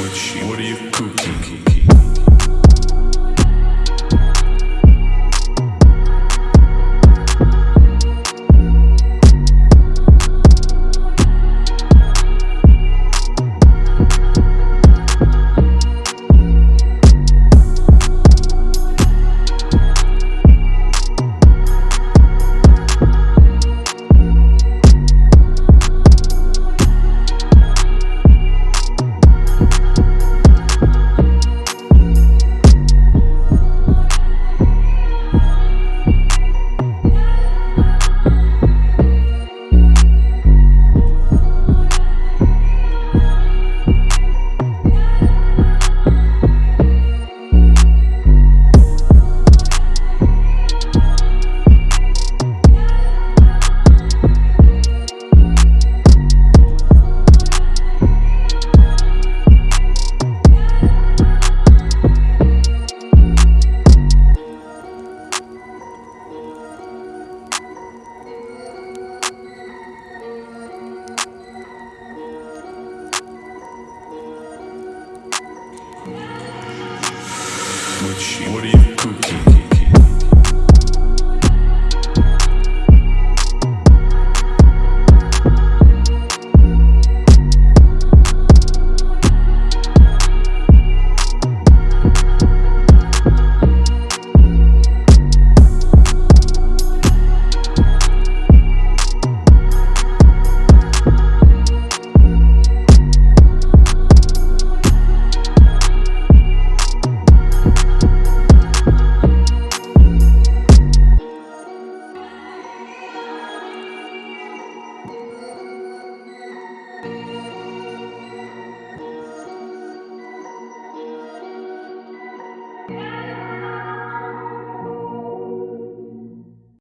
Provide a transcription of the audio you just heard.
What you, what are you cooking? What, are you cooking?